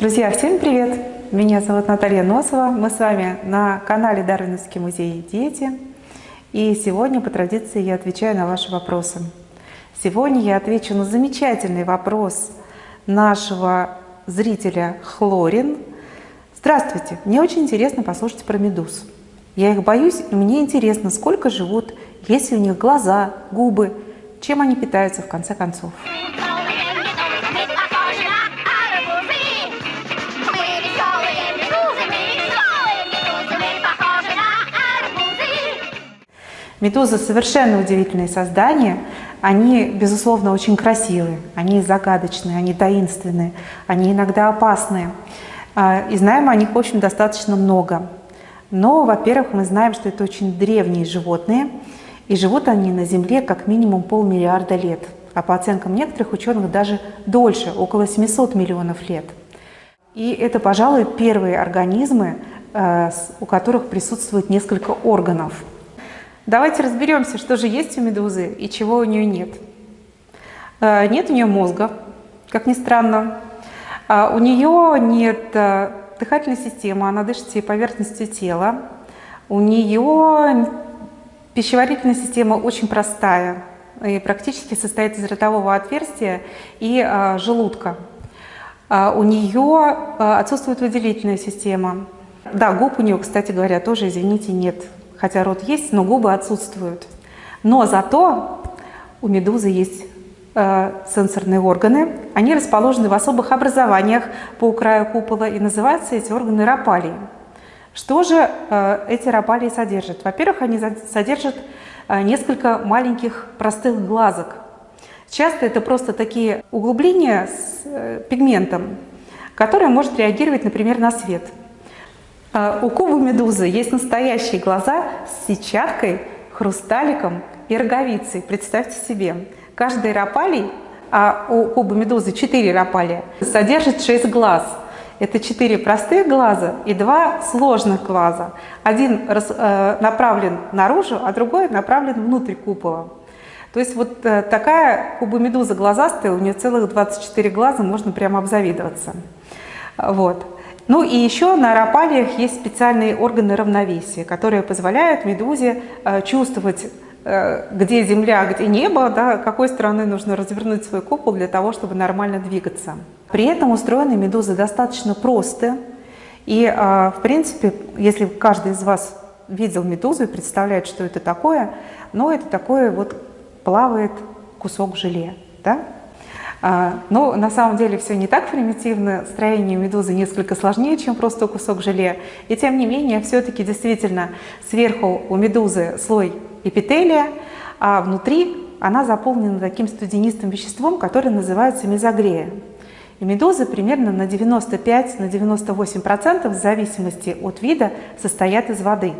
Друзья, всем привет! Меня зовут Наталья Носова. Мы с вами на канале Дарвиновский музей «Дети». И сегодня, по традиции, я отвечаю на ваши вопросы. Сегодня я отвечу на замечательный вопрос нашего зрителя Хлорин. Здравствуйте! Мне очень интересно послушать про медуз. Я их боюсь, и мне интересно, сколько живут, есть ли у них глаза, губы, чем они питаются в конце концов. Медузы совершенно удивительные создания. Они, безусловно, очень красивые, они загадочные, они таинственные, они иногда опасные. А, и знаем о них, в общем, достаточно много. Но, во-первых, мы знаем, что это очень древние животные, и живут они на Земле как минимум полмиллиарда лет, а по оценкам некоторых ученых даже дольше, около 700 миллионов лет. И это, пожалуй, первые организмы, э, у которых присутствует несколько органов – Давайте разберемся, что же есть у медузы и чего у нее нет. Э, нет у нее мозга, как ни странно. А у нее нет э, дыхательной системы, она дышит всей поверхностью тела. У нее пищеварительная система очень простая и практически состоит из ротового отверстия и э, желудка. А у нее отсутствует выделительная система. Да, губ у нее, кстати говоря, тоже, извините, нет хотя рот есть, но губы отсутствуют. Но зато у медузы есть э, сенсорные органы. Они расположены в особых образованиях по краю купола, и называются эти органы рапалии. Что же э, эти рапалии содержат? Во-первых, они содержат э, несколько маленьких простых глазок. Часто это просто такие углубления с э, пигментом, который может реагировать, например, на свет. А, у кубы медузы есть настоящие глаза с сетчаткой, хрусталиком и роговицей. Представьте себе, каждый рапалий, а у кубы медузы 4 рапалия, содержит 6 глаз. Это 4 простых глаза и 2 сложных глаза. Один э, направлен наружу, а другой направлен внутрь купола. То есть вот э, такая кубомедуза глазастая, у нее целых 24 глаза, можно прямо обзавидоваться. Вот. Ну и еще на рапалиях есть специальные органы равновесия, которые позволяют медузе э, чувствовать, э, где земля, а где небо, да, какой стороны нужно развернуть свой купол для того, чтобы нормально двигаться. При этом устроены медузы достаточно просто. И, э, в принципе, если каждый из вас видел медузу и представляет, что это такое, но это такое вот плавает кусок желе. Да? А, но на самом деле все не так примитивно, строение медузы несколько сложнее, чем просто кусок желе. И тем не менее, все-таки действительно сверху у медузы слой эпителия, а внутри она заполнена таким студенистым веществом, которое называется мезогрея. И медузы примерно на 95-98% в зависимости от вида состоят из воды.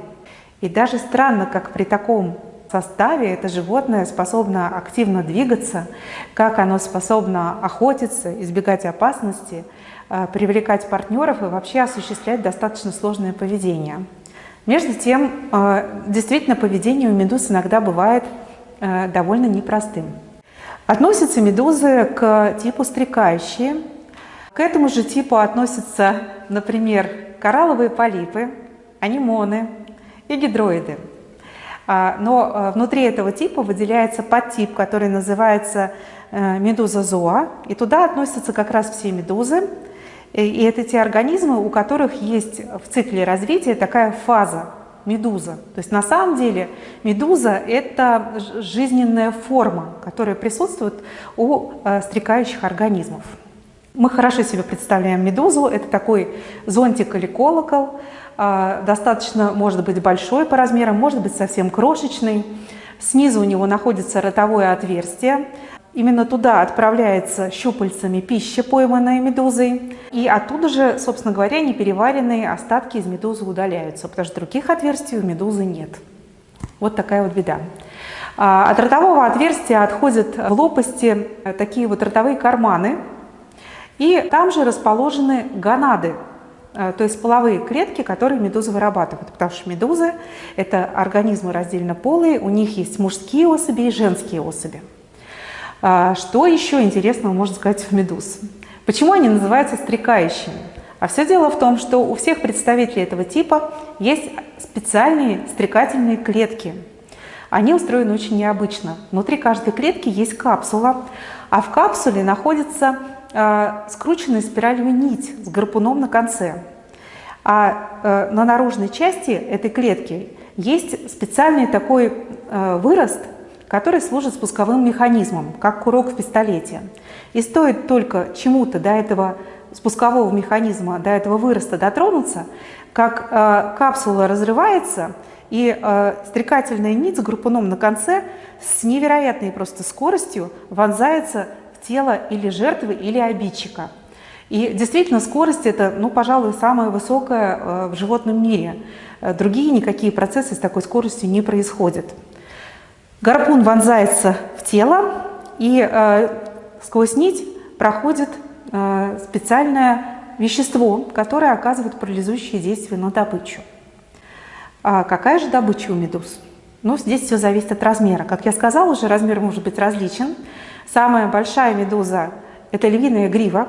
И даже странно, как при таком составе это животное способно активно двигаться, как оно способно охотиться, избегать опасности, э, привлекать партнеров и вообще осуществлять достаточно сложное поведение. Между тем, э, действительно, поведение у медуз иногда бывает э, довольно непростым. Относятся медузы к типу стрекающие. К этому же типу относятся, например, коралловые полипы, анимоны и гидроиды. А, но а, внутри этого типа выделяется подтип, который называется э, медуза зоа, и туда относятся как раз все медузы. И это те организмы, у которых есть в цикле развития такая фаза медуза. То есть на самом деле медуза – это жизненная форма, которая присутствует у э, стрекающих организмов. Мы хорошо себе представляем медузу. Это такой зонтик или колокол, достаточно может быть большой по размерам, может быть совсем крошечный. Снизу у него находится ротовое отверстие. Именно туда отправляется щупальцами пища, пойманная медузой. И оттуда же, собственно говоря, непереваренные остатки из медузы удаляются, потому что других отверстий у медузы нет. Вот такая вот беда. А, от ротового отверстия отходят в лопасти такие вот ротовые карманы. И там же расположены гонады Э, то есть половые клетки, которые медузы вырабатывают, потому что медузы – это организмы раздельно полые, у них есть мужские особи и женские особи. А, что еще интересного можно сказать в медуз? Почему они называются стрекающими? А все дело в том, что у всех представителей этого типа есть специальные стрекательные клетки. Они устроены очень необычно. Внутри каждой клетки есть капсула, а в капсуле находится э, скрученная спиралью нить с гарпуном на конце. А э, на наружной части этой клетки есть специальный такой э, вырост, который служит спусковым механизмом, как курок в пистолете. И стоит только чему-то до этого спускового механизма, до этого выроста дотронуться, как капсула разрывается, и э, стрекательная нить с группуном на конце с невероятной просто скоростью вонзается в тело или жертвы, или обидчика. И действительно, скорость это, ну, пожалуй, самая высокая э, в животном мире. Э, другие никакие процессы с такой скоростью не происходят. Гарпун вонзается в тело, и э, сквозь нить проходит э, специальное вещество, которое оказывает парализующее действие на добычу. А какая же добыча у медуз? Ну, здесь все зависит от размера. Как я сказала уже, размер может быть различен. Самая большая медуза – это львиная грива.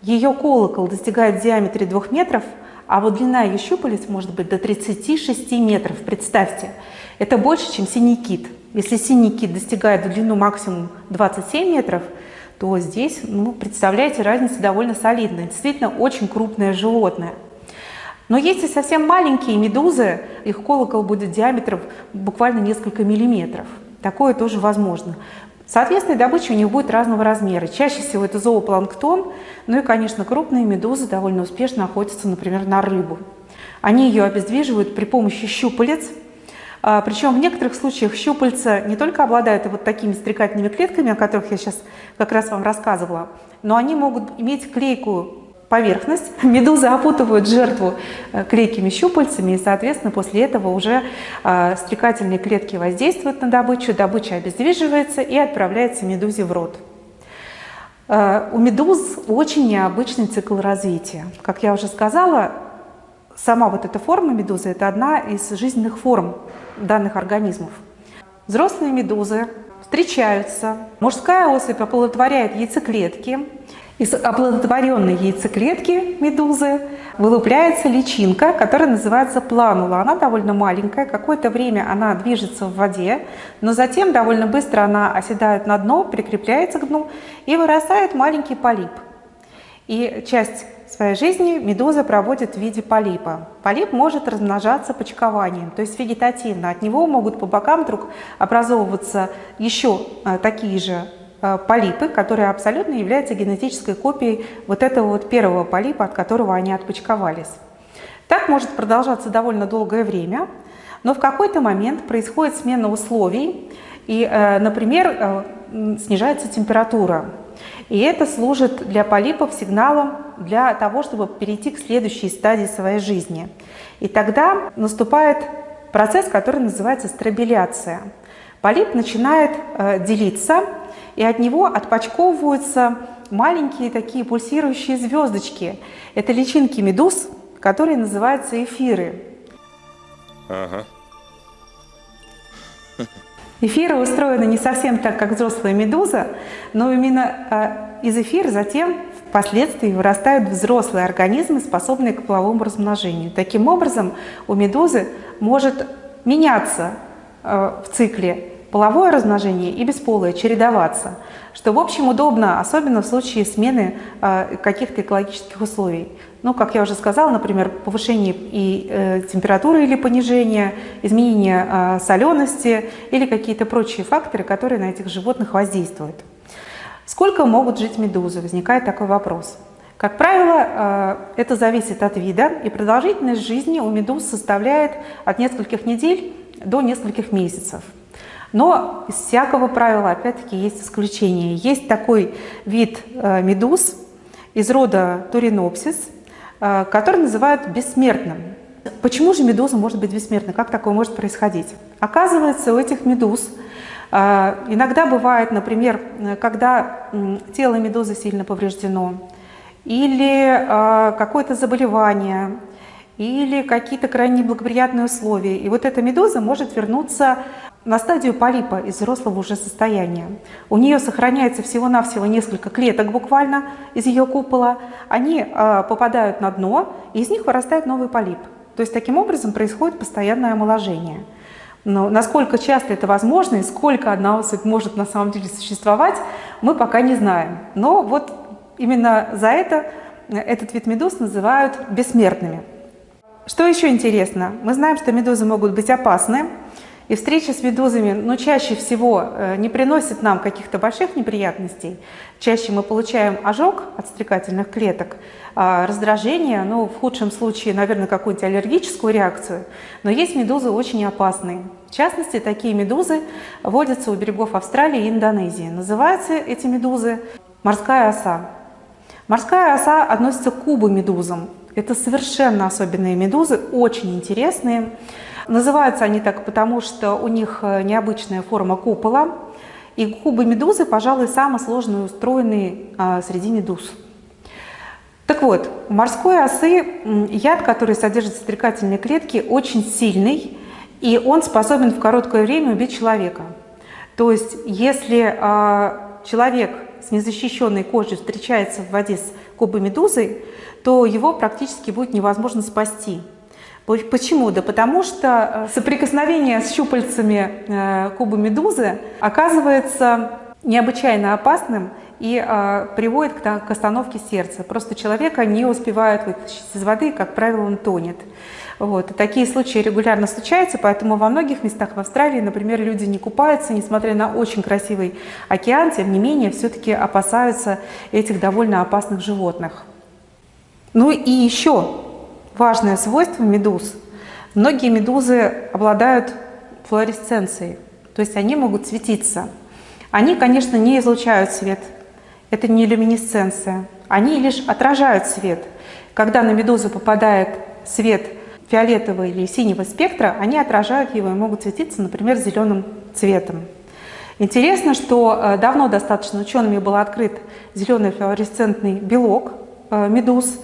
Ее колокол достигает в диаметре 2 метров, а вот длина ее щупалец может быть до 36 метров. Представьте, это больше, чем синий кит. Если синий кит достигает в длину максимум 27 метров, то здесь, ну, представляете, разница довольно солидная. Действительно, очень крупное животное. Но есть и совсем маленькие медузы, их колокол будет диаметром буквально несколько миллиметров. Такое тоже возможно. Соответственно, добыча у них будет разного размера. Чаще всего это зоопланктон, ну и, конечно, крупные медузы довольно успешно охотятся, например, на рыбу. Они ее обездвиживают при помощи щупалец, а, Причем в некоторых случаях щупальца не только обладают вот такими стрекательными клетками, о которых я сейчас как раз вам рассказывала, но они могут иметь клейкую поверхность. Медузы опутывают жертву э, клейкими щупальцами, и, соответственно, после этого уже а, стрекательные клетки воздействуют на добычу, добыча обездвиживается и отправляется медузе в рот. А, у медуз очень необычный цикл развития. Как я уже сказала, сама вот эта форма медузы – это одна из жизненных форм данных организмов. Взрослые медузы встречаются, мужская особь оплодотворяет яйцеклетки, из оплодотворенной яйцеклетки медузы вылупляется личинка, которая называется планула. Она довольно маленькая, какое-то время она движется в воде, но затем довольно быстро она оседает на дно, прикрепляется к дну и вырастает маленький полип. И часть своей жизни медуза проводит в виде полипа. Полип может размножаться почкованием, то есть вегетативно. От него могут по бокам вдруг образовываться еще э, такие же полипы, которые абсолютно являются генетической копией вот этого вот первого полипа, от которого они отпочковались. Так может продолжаться довольно долгое время, но в какой-то момент происходит смена условий, и, э, например, снижается температура. И это служит для полипов сигналом для того, чтобы перейти к следующей стадии своей жизни. И тогда наступает процесс, который называется стробиляция. Полип начинает э, делиться, и от него отпочковываются маленькие такие пульсирующие звездочки. Это личинки медуз, которые называются эфиры. Ага. Эфиры устроены не совсем так, как взрослая медуза, но именно э, из эфира затем впоследствии вырастают взрослые организмы, способные к половому размножению. Таким образом, у медузы может меняться э, в цикле половое размножение и бесполое, чередоваться, что, в общем, удобно, особенно в случае смены э, каких-то экологических условий. Ну, как я уже сказала, например, повышение и э, температуры или понижение, изменение э, солености или какие-то прочие факторы, которые на этих животных воздействуют. Сколько могут жить медузы? Возникает такой вопрос. Как правило, э, это зависит от вида, и продолжительность жизни у медуз составляет от нескольких недель до нескольких месяцев. Но из всякого правила, опять-таки, есть исключения. Есть такой вид э, медуз из рода Туринопсис, Э, который называют бессмертным. Почему же медуза может быть бессмертной? Как такое может происходить? Оказывается, у этих медуз э, иногда бывает, например, когда тело медузы сильно повреждено, или какое-то заболевание, или какие-то крайне неблагоприятные условия. И вот эта медуза может вернуться на стадию полипа из взрослого уже состояния. У нее сохраняется всего-навсего несколько клеток буквально из ее купола. Они э, попадают на дно, и из них вырастает новый полип. То есть таким образом происходит постоянное омоложение. Но насколько часто это возможно и сколько одна особь может на самом деле существовать, мы пока не знаем. Но вот именно за это этот вид медуз называют бессмертными. Что еще интересно? Мы знаем, что медузы могут быть опасны. И встреча с медузами, ну, чаще всего э, не приносит нам каких-то больших неприятностей. Чаще мы получаем ожог от стрекательных клеток, а раздражение, ну, в худшем случае, наверное, какую-нибудь аллергическую реакцию. Но есть медузы очень опасные. В частности, такие медузы водятся у берегов Австралии и Индонезии. Называются эти медузы морская оса. Морская оса относится к кубомедузам. Это совершенно особенные медузы, очень интересные. Называются они так потому, что у них э, необычная форма купола. И кубы медузы, пожалуй, самый сложный устроенный а, среди медуз. Так вот, у морской осы яд, который содержит стрекательные клетки, очень сильный, и он способен в короткое время убить человека. То есть, если а, человек с незащищенной кожей встречается в воде с кубой медузой, то его практически будет невозможно спасти. Почему? Да потому что э, соприкосновение с щупальцами э, куба медузы оказывается необычайно опасным и э, приводит к, остановке сердца. Просто человека не успевают вытащить из воды, как правило, он тонет. Вот. Такие случаи регулярно случаются, поэтому во многих местах в Австралии, например, люди не купаются, несмотря на очень красивый океан, тем не менее, все-таки опасаются этих довольно опасных животных. Ну и еще важное свойство медуз. Многие медузы обладают флуоресценцией, то есть они могут светиться. Они, конечно, не излучают свет, это не люминесценция, они лишь отражают свет. Когда на медузу попадает свет фиолетового или синего спектра, они отражают его и могут светиться, например, зеленым цветом. Интересно, что э, давно достаточно учеными был открыт зеленый флуоресцентный белок э, медуз,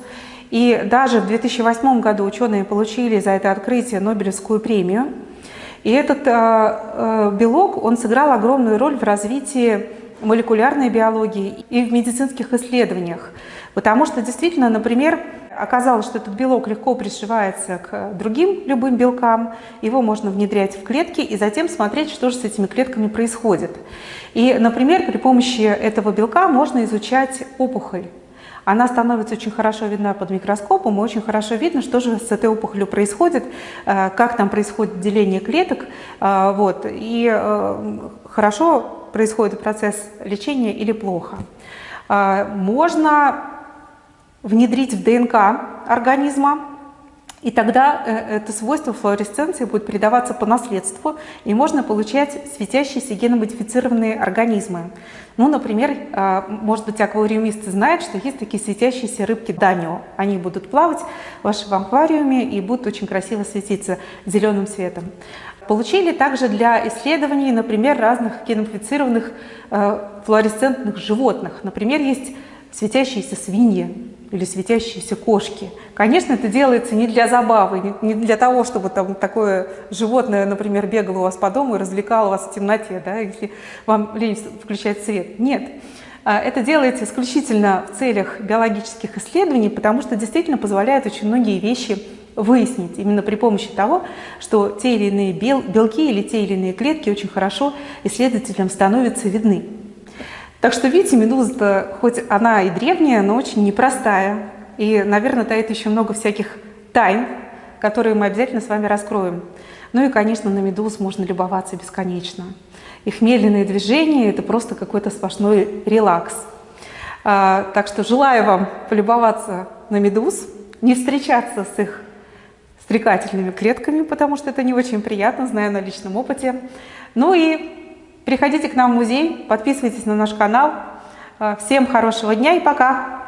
и даже в 2008 году ученые получили за это открытие Нобелевскую премию. И этот э, э, белок, он сыграл огромную роль в развитии молекулярной биологии и в медицинских исследованиях. Потому что действительно, например, оказалось, что этот белок легко пришивается к другим любым белкам, его можно внедрять в клетки и затем смотреть, что же с этими клетками происходит. И, например, при помощи этого белка можно изучать опухоль она становится очень хорошо видна под микроскопом, и очень хорошо видно, что же с этой опухолью происходит, э, как там происходит деление клеток, э, вот, и э, хорошо происходит процесс лечения или плохо. Можно внедрить в ДНК организма и тогда э, это свойство флуоресценции будет передаваться по наследству, и можно получать светящиеся геномодифицированные организмы. Ну, например, э, может быть, аквариумисты знают, что есть такие светящиеся рыбки данио. Они будут плавать в вашем аквариуме и будут очень красиво светиться зеленым цветом. Получили также для исследований, например, разных геномодифицированных э, флуоресцентных животных. Например, есть светящиеся свиньи, или светящиеся кошки. Конечно, это делается не для забавы, не для того, чтобы там такое животное, например, бегало у вас по дому и развлекало вас в темноте, да, если вам лень включать свет. Нет. А, это делается исключительно в целях биологических исследований, потому что действительно позволяет очень многие вещи выяснить именно при помощи того, что те или иные белки или те или иные клетки очень хорошо исследователям становятся видны. Так что, видите, медуза хоть она и древняя, но очень непростая. И, наверное, таит еще много всяких тайн, которые мы обязательно с вами раскроем. Ну и, конечно, на медуз можно любоваться бесконечно. Их медленные движения – это просто какой-то сплошной релакс. А, так что желаю вам полюбоваться на медуз, не встречаться с их стрекательными клетками, потому что это не очень приятно, знаю на личном опыте. Ну и Приходите к нам в музей, подписывайтесь на наш канал. Всем хорошего дня и пока!